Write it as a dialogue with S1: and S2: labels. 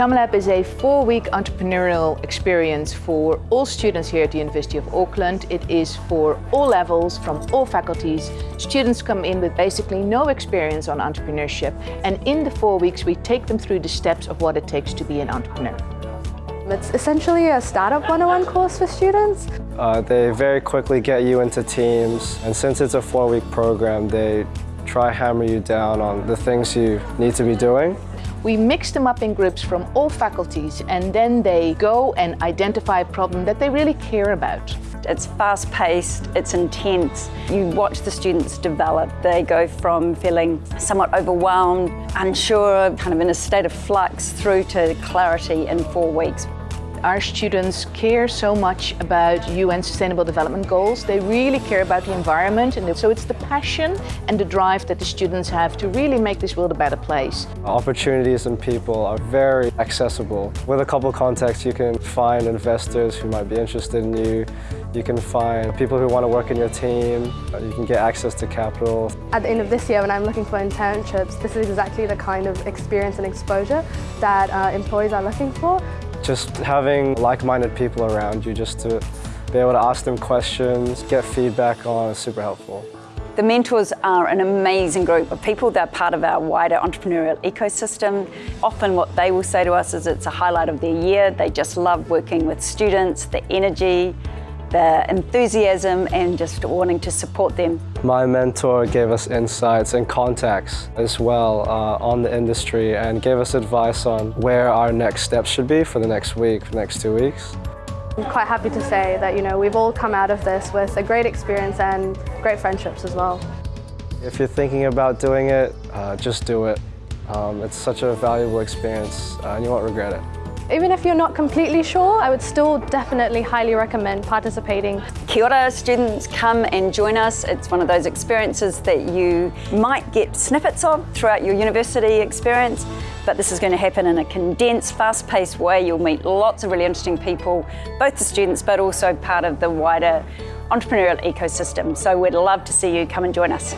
S1: SummerLab is a four-week entrepreneurial experience for all students here at the University of Auckland. It is for all levels, from all faculties. Students come in with basically no experience on entrepreneurship, and in the four weeks we take them through the steps of what it takes to be an entrepreneur.
S2: It's essentially a startup 101 course for students.
S3: Uh, they very quickly get you into teams, and since it's a four-week program, they try hammer you down on the things you need to be doing.
S1: We mix them up in groups from all faculties and then they go and identify a problem that they really care about.
S4: It's fast-paced, it's intense. You watch the students develop. They go from feeling somewhat overwhelmed, unsure, kind of in a state of flux, through to clarity in four weeks.
S1: Our students care so much about UN Sustainable Development Goals. They really care about the environment and so it's the passion and the drive that the students have to really make this world a better place.
S3: Opportunities and people are very accessible. With a couple contacts you can find investors who might be interested in you. You can find people who want to work in your team. You can get access to capital.
S2: At the end of this year when I'm looking for internships, this is exactly the kind of experience and exposure that uh, employees are looking for.
S3: Just having like-minded people around you just to be able to ask them questions, get feedback on is super helpful.
S4: The mentors are an amazing group of people. They're part of our wider entrepreneurial ecosystem. Often what they will say to us is it's a highlight of their year. They just love working with students, the energy, the enthusiasm and just wanting to support them.
S3: My mentor gave us insights and contacts as well uh, on the industry and gave us advice on where our next steps should be for the next week, for the next two weeks.
S2: I'm quite happy to say that you know we've all come out of this with a great experience and great friendships as well.
S3: If you're thinking about doing it, uh, just do it. Um, it's such a valuable experience uh, and you won't regret it.
S2: Even if you're not completely sure, I would still definitely highly recommend participating.
S4: Kia ora, students, come and join us. It's one of those experiences that you might get snippets of throughout your university experience, but this is going to happen in a condensed, fast-paced way. You'll meet lots of really interesting people, both the students, but also part of the wider entrepreneurial ecosystem. So we'd love to see you come and join us.